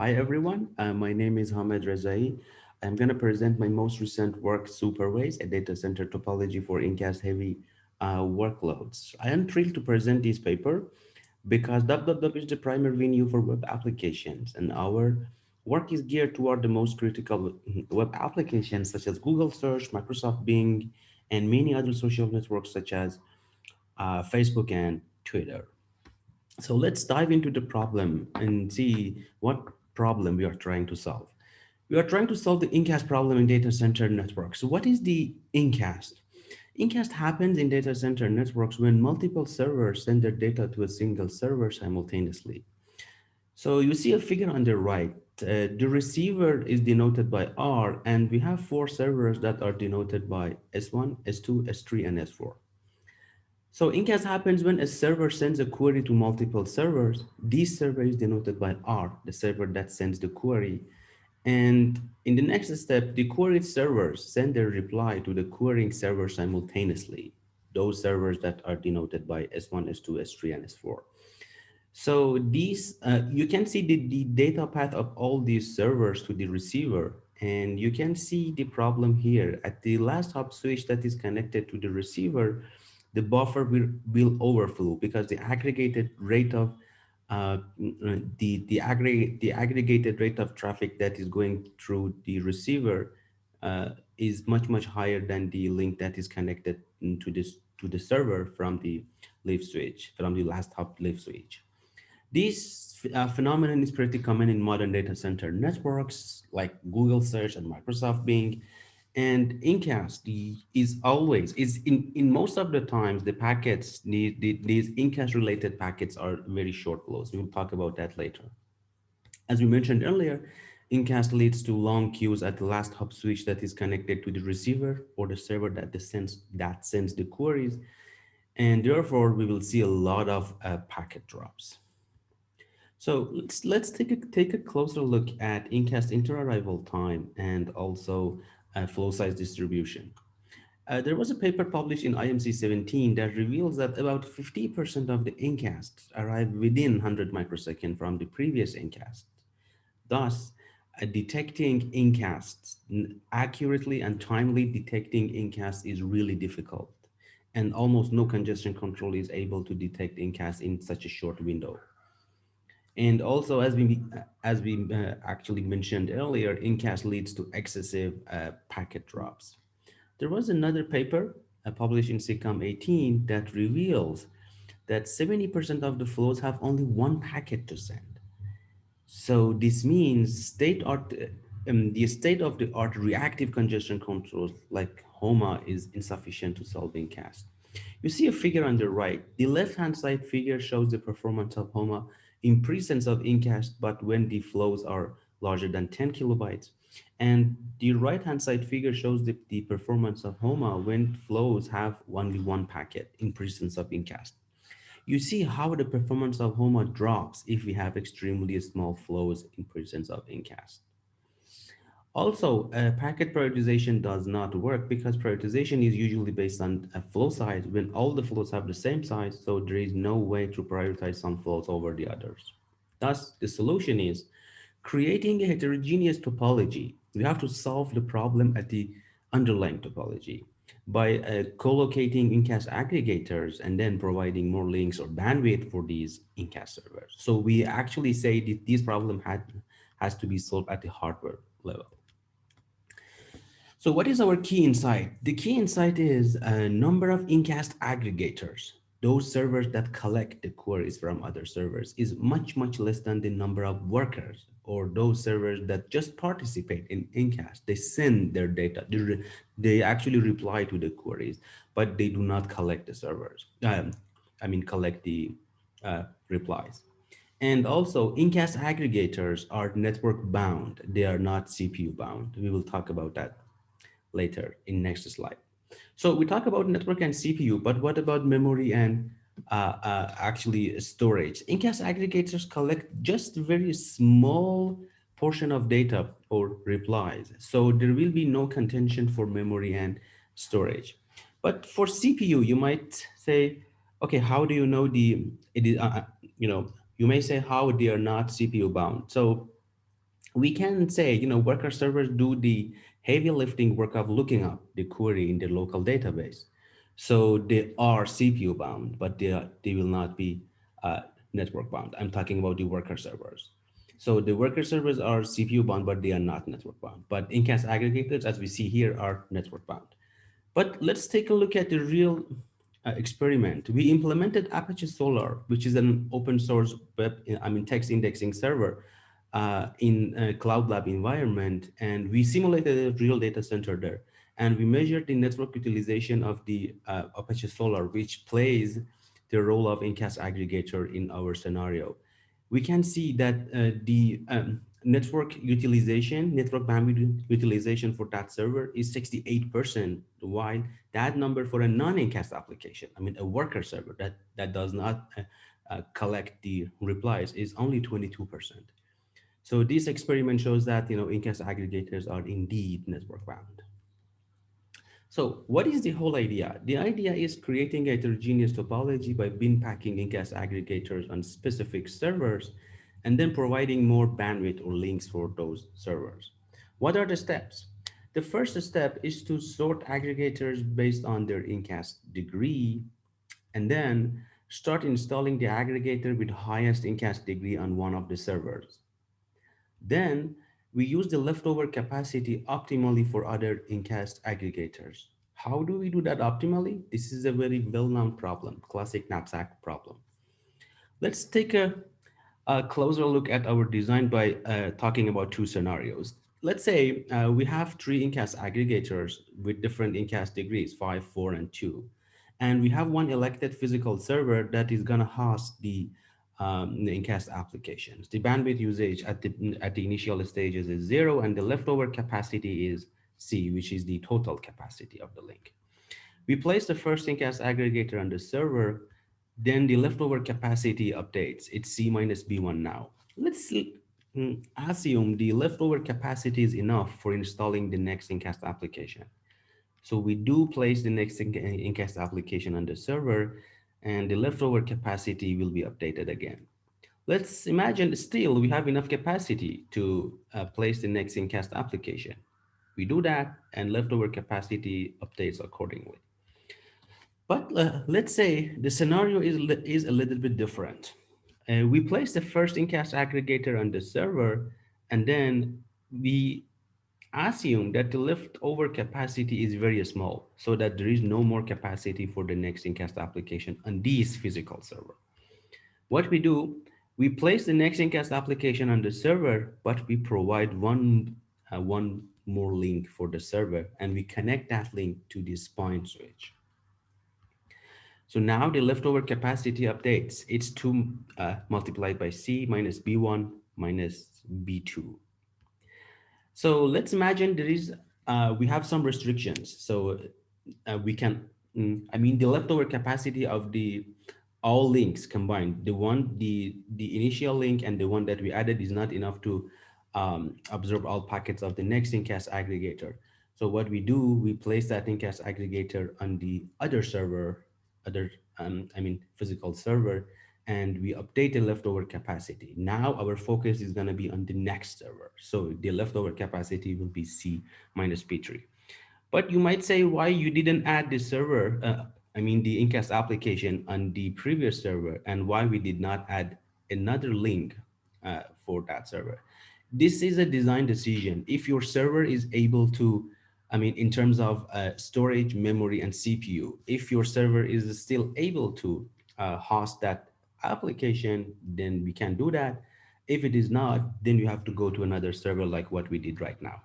Hi, everyone. Uh, my name is Hamed Rezaei. I'm going to present my most recent work, Superways, a data center topology for incast heavy uh, workloads. I am thrilled to present this paper because www is the primary venue for web applications and our work is geared toward the most critical web applications such as Google search, Microsoft Bing, and many other social networks such as uh, Facebook and Twitter. So let's dive into the problem and see what problem we are trying to solve. We are trying to solve the incast problem in data center networks. What is the incast? Incast happens in data center networks when multiple servers send their data to a single server simultaneously. So you see a figure on the right. Uh, the receiver is denoted by R, and we have four servers that are denoted by S1, S2, S3, and S4. So incast happens when a server sends a query to multiple servers. This server is denoted by R, the server that sends the query. And in the next step, the query servers send their reply to the querying server simultaneously, those servers that are denoted by S1, S2, S3, and S4. So these, uh, you can see the, the data path of all these servers to the receiver, and you can see the problem here. At the last hop switch that is connected to the receiver, the buffer will, will overflow because the aggregated rate of uh, the, the, aggregate, the aggregated rate of traffic that is going through the receiver uh, is much, much higher than the link that is connected to this to the server from the leaf switch, from the last hop leaf switch. This uh, phenomenon is pretty common in modern data center networks like Google search and Microsoft Bing and incast is always is in in most of the times the packets these these incast related packets are very short flows we'll talk about that later. As we mentioned earlier incast leads to long queues at the last hop switch that is connected to the receiver or the server that the sends that sends the queries. And therefore we will see a lot of uh, packet drops. So let's let's take a take a closer look at incast interarrival time and also uh, flow size distribution. Uh, there was a paper published in IMC 17 that reveals that about 50% of the incasts arrive within 100 microseconds from the previous incast. Thus, uh, detecting incasts accurately and timely detecting incasts is really difficult and almost no congestion control is able to detect incasts in such a short window. And also, as we as we uh, actually mentioned earlier, incast leads to excessive uh, packet drops. There was another paper uh, published in SIGCOMM 18 that reveals that 70% of the flows have only one packet to send. So this means state art, um, the state of the art reactive congestion controls like HOMA is insufficient to solve incast. You see a figure on the right. The left-hand side figure shows the performance of HOMA in presence of incast, but when the flows are larger than 10 kilobytes. And the right-hand side figure shows the, the performance of HOMA when flows have only one packet in presence of incast. You see how the performance of HOMA drops if we have extremely small flows in presence of incast. Also, uh, packet prioritization does not work because prioritization is usually based on a flow size when all the flows have the same size, so there is no way to prioritize some flows over the others. Thus, the solution is creating a heterogeneous topology. We have to solve the problem at the underlying topology by uh, co-locating incast aggregators and then providing more links or bandwidth for these incast servers. So we actually say that this problem had, has to be solved at the hardware level. So what is our key insight? The key insight is a number of incast aggregators, those servers that collect the queries from other servers is much, much less than the number of workers or those servers that just participate in incast. They send their data, they, they actually reply to the queries, but they do not collect the servers. Um, I mean, collect the uh, replies. And also incast aggregators are network bound. They are not CPU bound. We will talk about that later in next slide. So we talk about network and CPU, but what about memory and uh, uh, actually storage? Incast aggregators collect just very small portion of data or replies. So there will be no contention for memory and storage. But for CPU, you might say, okay, how do you know the, it is, uh, uh, you know, you may say how they are not CPU bound. So we can say, you know, worker servers do the heavy lifting work of looking up the query in the local database. So they are CPU bound, but they, are, they will not be uh, network bound. I'm talking about the worker servers. So the worker servers are CPU bound, but they are not network bound. But incast aggregators, as we see here, are network bound. But let's take a look at the real uh, experiment. We implemented Apache Solr, which is an open source web, I mean, text indexing server uh, in a Cloud Lab environment, and we simulated a real data center there. And we measured the network utilization of the uh, Apache Solr, which plays the role of incast aggregator in our scenario. We can see that uh, the um, network utilization, network bandwidth utilization for that server is 68%, while that number for a non-incast application, I mean, a worker server that, that does not uh, uh, collect the replies is only 22%. So this experiment shows that, you know, incast aggregators are indeed network bound. So what is the whole idea? The idea is creating a heterogeneous topology by bin packing incast aggregators on specific servers and then providing more bandwidth or links for those servers. What are the steps? The first step is to sort aggregators based on their incast degree, and then start installing the aggregator with highest incast degree on one of the servers. Then we use the leftover capacity optimally for other incast aggregators. How do we do that optimally? This is a very well-known problem, classic knapsack problem. Let's take a a closer look at our design by uh, talking about two scenarios. Let's say uh, we have three incast aggregators with different incast degrees, five, four, and two. And we have one elected physical server that is gonna host the, um, the incast applications. The bandwidth usage at the, at the initial stages is zero and the leftover capacity is C, which is the total capacity of the link. We place the first incast aggregator on the server then the leftover capacity updates. It's C minus B1 now. Let's mm, assume the leftover capacity is enough for installing the next incast application. So we do place the next incast application on the server and the leftover capacity will be updated again. Let's imagine still we have enough capacity to uh, place the next incast application. We do that and leftover capacity updates accordingly. But uh, let's say the scenario is, is a little bit different. Uh, we place the first incast aggregator on the server, and then we assume that the leftover capacity is very small, so that there is no more capacity for the next incast application on this physical server. What we do, we place the next incast application on the server, but we provide one, uh, one more link for the server, and we connect that link to this point switch. So now the leftover capacity updates. It's 2 uh, multiplied by C minus B1 minus B2. So let's imagine there is, uh, we have some restrictions. So uh, we can, mm, I mean, the leftover capacity of the all links combined, the one, the, the initial link and the one that we added is not enough to um, absorb all packets of the next incast aggregator. So what we do, we place that incast aggregator on the other server other, um, I mean, physical server, and we update the leftover capacity. Now our focus is gonna be on the next server. So the leftover capacity will be C minus P3. But you might say why you didn't add the server, uh, I mean the incast application on the previous server and why we did not add another link uh, for that server. This is a design decision. If your server is able to I mean, in terms of uh, storage, memory, and CPU, if your server is still able to uh, host that application, then we can do that. If it is not, then you have to go to another server like what we did right now.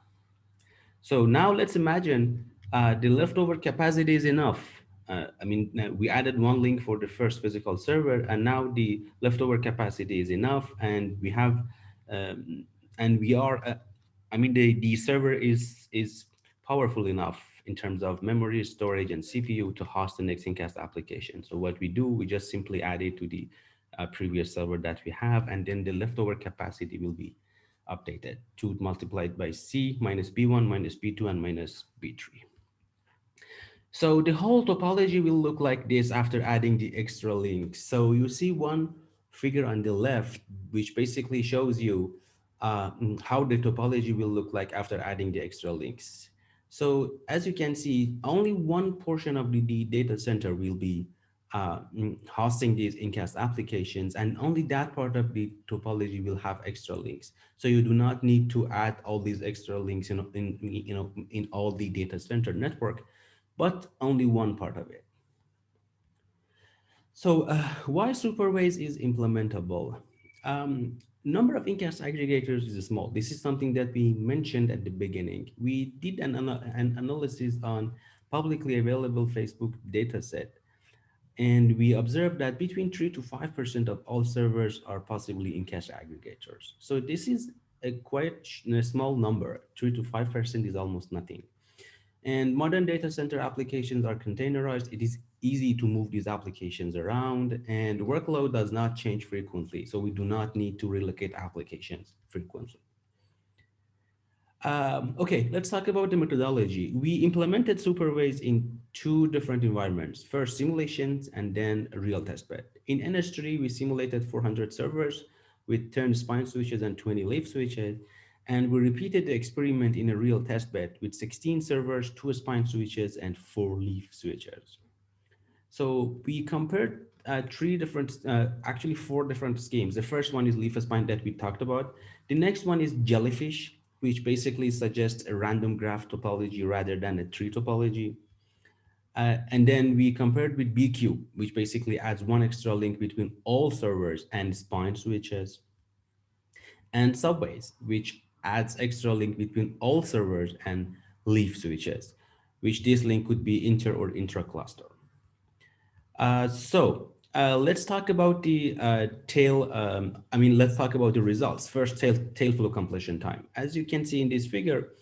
So now let's imagine uh, the leftover capacity is enough. Uh, I mean, uh, we added one link for the first physical server, and now the leftover capacity is enough, and we have, um, and we are, uh, I mean, the the server is is powerful enough in terms of memory, storage, and CPU to host the next incast application. So what we do, we just simply add it to the uh, previous server that we have, and then the leftover capacity will be updated to multiplied by C minus B1 minus B2 and minus B3. So the whole topology will look like this after adding the extra links. So you see one figure on the left, which basically shows you uh, how the topology will look like after adding the extra links. So as you can see, only one portion of the, the data center will be uh, mm, hosting these incast applications and only that part of the topology will have extra links. So you do not need to add all these extra links in, in, you know, in all the data center network, but only one part of it. So uh, why Superways is implementable? Um, number of incast aggregators is small. This is something that we mentioned at the beginning. We did an, an analysis on publicly available Facebook dataset, and we observed that between 3 to 5% of all servers are possibly incast aggregators. So this is a quite a small number. 3 to 5% is almost nothing. And modern data center applications are containerized. It is easy to move these applications around and workload does not change frequently. So we do not need to relocate applications frequently. Um, okay, let's talk about the methodology. We implemented Superways in two different environments, first simulations and then a real testbed. In NS3, we simulated 400 servers with 10 spine switches and 20 leaf switches. And we repeated the experiment in a real testbed with 16 servers, two spine switches, and four leaf switches. So we compared uh, three different, uh, actually four different schemes. The first one is leaf spine that we talked about. The next one is jellyfish, which basically suggests a random graph topology rather than a tree topology. Uh, and then we compared with BCube, which basically adds one extra link between all servers and spine switches. And subways, which adds extra link between all servers and leaf switches, which this link could be inter or intra-cluster. Uh, so uh, let's talk about the uh, tail. Um, I mean, let's talk about the results. First, tail, tail flow completion time. As you can see in this figure,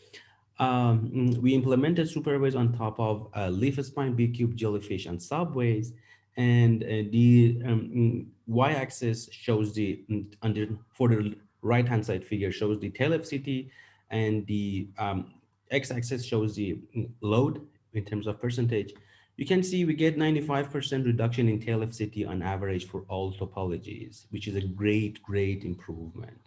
um, we implemented superways on top of uh, leaf spine, B-cube, jellyfish, and subways. And uh, the um, y-axis shows the under for the right hand side figure shows the tail FCT and the um, x-axis shows the load in terms of percentage. You can see we get 95% reduction in tail FCT on average for all topologies, which is a great, great improvement.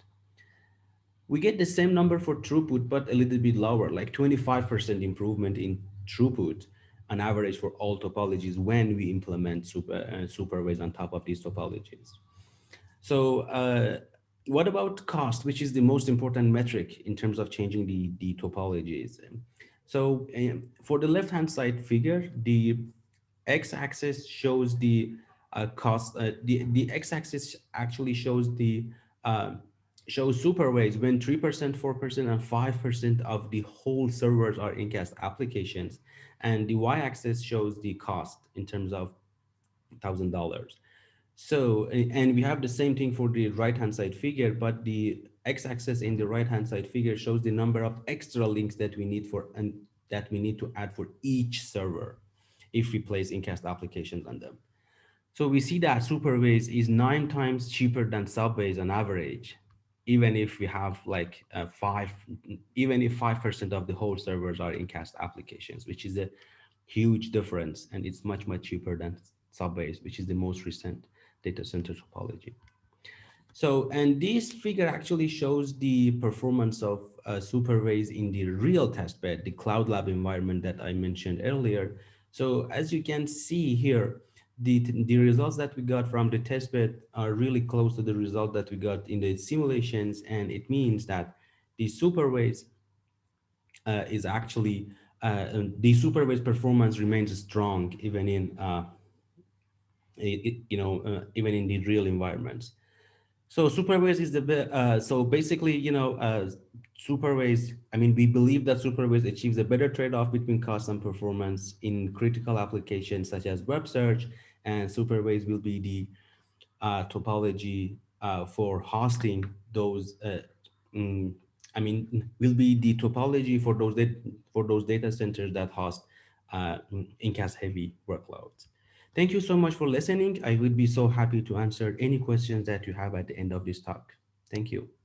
We get the same number for throughput, but a little bit lower, like 25% improvement in throughput on average for all topologies when we implement super, uh, superways on top of these topologies. So uh, what about cost, which is the most important metric in terms of changing the, the topologies? So um, for the left-hand side figure, the x-axis shows the uh, cost, uh, the, the x-axis actually shows the uh, shows superways when 3%, 4%, and 5% of the whole servers are incast applications. And the y-axis shows the cost in terms of $1,000. So, and we have the same thing for the right-hand side figure, but the x-axis in the right-hand side figure shows the number of extra links that we need for and that we need to add for each server if we place incast applications on them. So we see that Superways is nine times cheaper than Subways on average, even if we have like uh, five, even if 5% of the whole servers are incast applications, which is a huge difference. And it's much, much cheaper than Subways, which is the most recent data center topology. So, and this figure actually shows the performance of uh, Superways in the real testbed, the Cloud Lab environment that I mentioned earlier. So as you can see here, the, the results that we got from the testbed are really close to the result that we got in the simulations. And it means that the Superways uh, is actually, uh, the Superways performance remains strong even in uh, you know, uh, even in the real environments. So superways is the, uh, so basically, you know, uh, superways, I mean, we believe that superways achieves a better trade-off between cost and performance in critical applications such as web search and superways will be the uh, topology uh, for hosting those, uh, mm, I mean, will be the topology for those, for those data centers that host uh, incast heavy workloads. Thank you so much for listening. I would be so happy to answer any questions that you have at the end of this talk. Thank you.